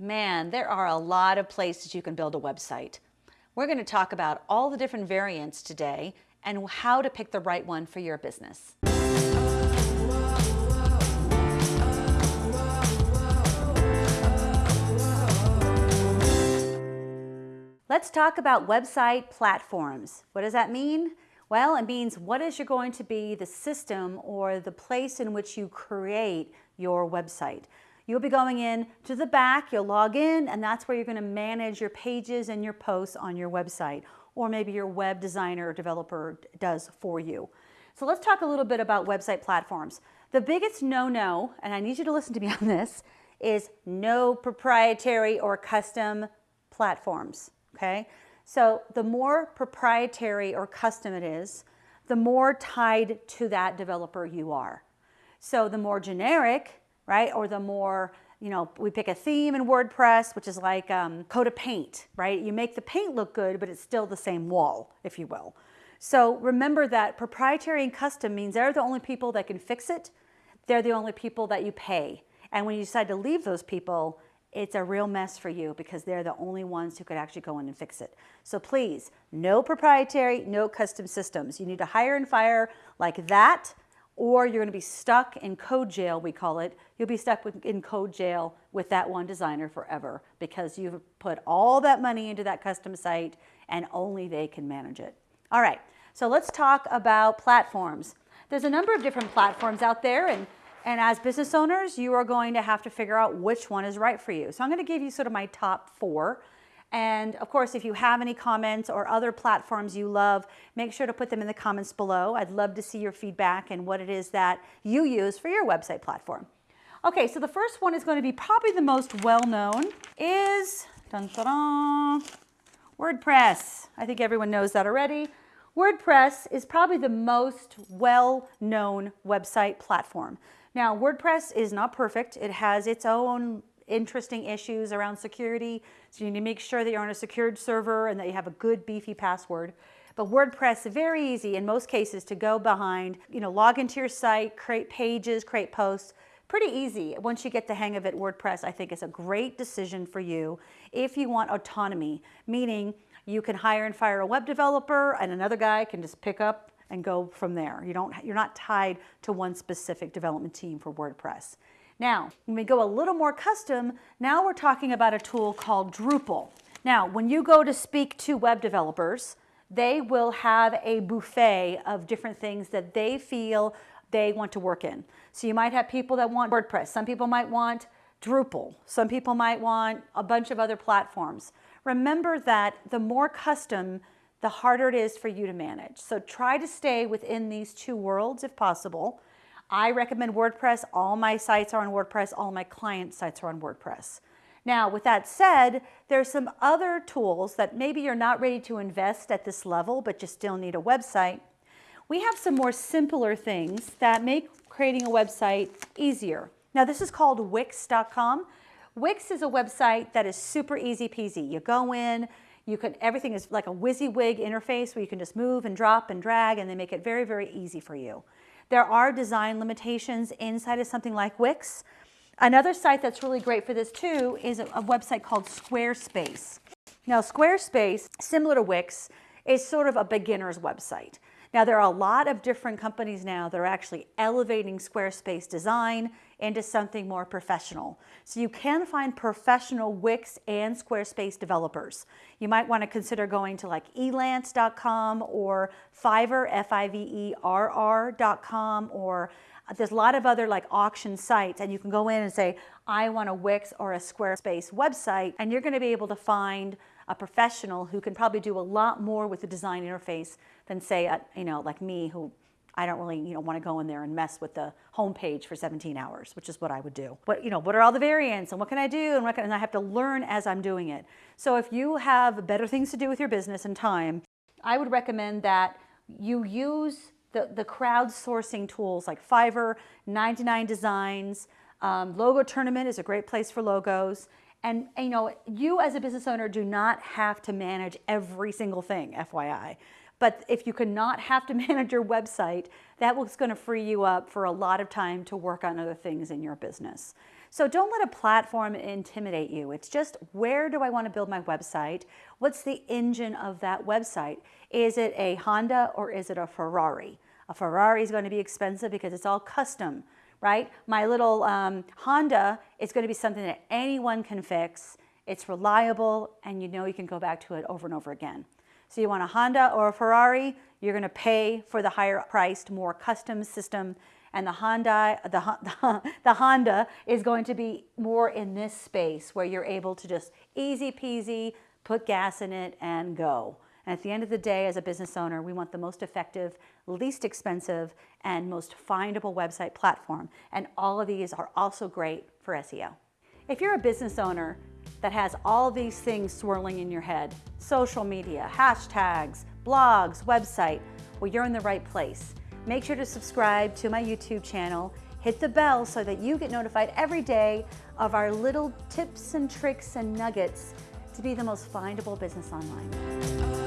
Man, there are a lot of places you can build a website. We're going to talk about all the different variants today and how to pick the right one for your business. Let's talk about website platforms. What does that mean? Well, it means what is going to be the system or the place in which you create your website. You'll be going in to the back, you'll log in, and that's where you're gonna manage your pages and your posts on your website, or maybe your web designer or developer does for you. So let's talk a little bit about website platforms. The biggest no-no, and I need you to listen to me on this, is no proprietary or custom platforms, okay? So the more proprietary or custom it is, the more tied to that developer you are. So the more generic, right? Or the more, you know, we pick a theme in WordPress, which is like um, coat of paint, right? You make the paint look good, but it's still the same wall, if you will. So remember that proprietary and custom means they're the only people that can fix it. They're the only people that you pay. And when you decide to leave those people, it's a real mess for you because they're the only ones who could actually go in and fix it. So please, no proprietary, no custom systems. You need to hire and fire like that or you're going to be stuck in code jail, we call it. You'll be stuck with, in code jail with that one designer forever because you've put all that money into that custom site and only they can manage it. All right, so let's talk about platforms. There's a number of different platforms out there and, and as business owners, you are going to have to figure out which one is right for you. So I'm going to give you sort of my top four and of course, if you have any comments or other platforms you love, make sure to put them in the comments below. I'd love to see your feedback and what it is that you use for your website platform. Okay, so the first one is going to be probably the most well-known is dun, dun, dun, WordPress. I think everyone knows that already. WordPress is probably the most well-known website platform. Now, WordPress is not perfect. It has its own interesting issues around security. So you need to make sure that you're on a secured server and that you have a good beefy password. But WordPress, very easy in most cases to go behind, you know, log into your site, create pages, create posts, pretty easy. Once you get the hang of it, WordPress, I think is a great decision for you if you want autonomy, meaning you can hire and fire a web developer and another guy can just pick up and go from there. You don't, you're not tied to one specific development team for WordPress. Now, when we go a little more custom, now we're talking about a tool called Drupal. Now, when you go to speak to web developers, they will have a buffet of different things that they feel they want to work in. So you might have people that want WordPress. Some people might want Drupal. Some people might want a bunch of other platforms. Remember that the more custom, the harder it is for you to manage. So try to stay within these two worlds if possible. I recommend WordPress. All my sites are on WordPress. All my client sites are on WordPress. Now, with that said, there's some other tools that maybe you're not ready to invest at this level, but you still need a website. We have some more simpler things that make creating a website easier. Now, this is called Wix.com. Wix is a website that is super easy peasy. You go in, you can, everything is like a WYSIWYG interface where you can just move and drop and drag and they make it very, very easy for you. There are design limitations inside of something like Wix. Another site that's really great for this too is a, a website called Squarespace. Now Squarespace, similar to Wix, is sort of a beginner's website. Now there are a lot of different companies now that are actually elevating Squarespace design into something more professional. So you can find professional Wix and Squarespace developers. You might want to consider going to like elance.com or Fiverr, F-I-V-E-R-R.com or there's a lot of other like auction sites and you can go in and say, I want a Wix or a Squarespace website and you're going to be able to find a professional who can probably do a lot more with the design interface than say, a, you know, like me who I don't really, you know, want to go in there and mess with the homepage for 17 hours, which is what I would do. But, you know, what are all the variants and what can I do and what can, and I have to learn as I'm doing it. So if you have better things to do with your business and time, I would recommend that you use the, the crowdsourcing tools like Fiverr, 99 Designs, um, Logo Tournament is a great place for logos. And, you know, you as a business owner do not have to manage every single thing, FYI. But if you cannot have to manage your website, that was going to free you up for a lot of time to work on other things in your business. So don't let a platform intimidate you. It's just where do I want to build my website? What's the engine of that website? Is it a Honda or is it a Ferrari? A Ferrari is going to be expensive because it's all custom, right? My little um, Honda is going to be something that anyone can fix. It's reliable and you know you can go back to it over and over again. So you want a Honda or a Ferrari, you're going to pay for the higher priced, more custom system and the Honda, the, the, Honda is going to be more in this space where you're able to just easy peasy put gas in it and go. And at the end of the day, as a business owner, we want the most effective, least expensive, and most findable website platform. And all of these are also great for SEO. If you're a business owner that has all these things swirling in your head, social media, hashtags, blogs, website, well, you're in the right place. Make sure to subscribe to my YouTube channel, hit the bell so that you get notified every day of our little tips and tricks and nuggets to be the most findable business online.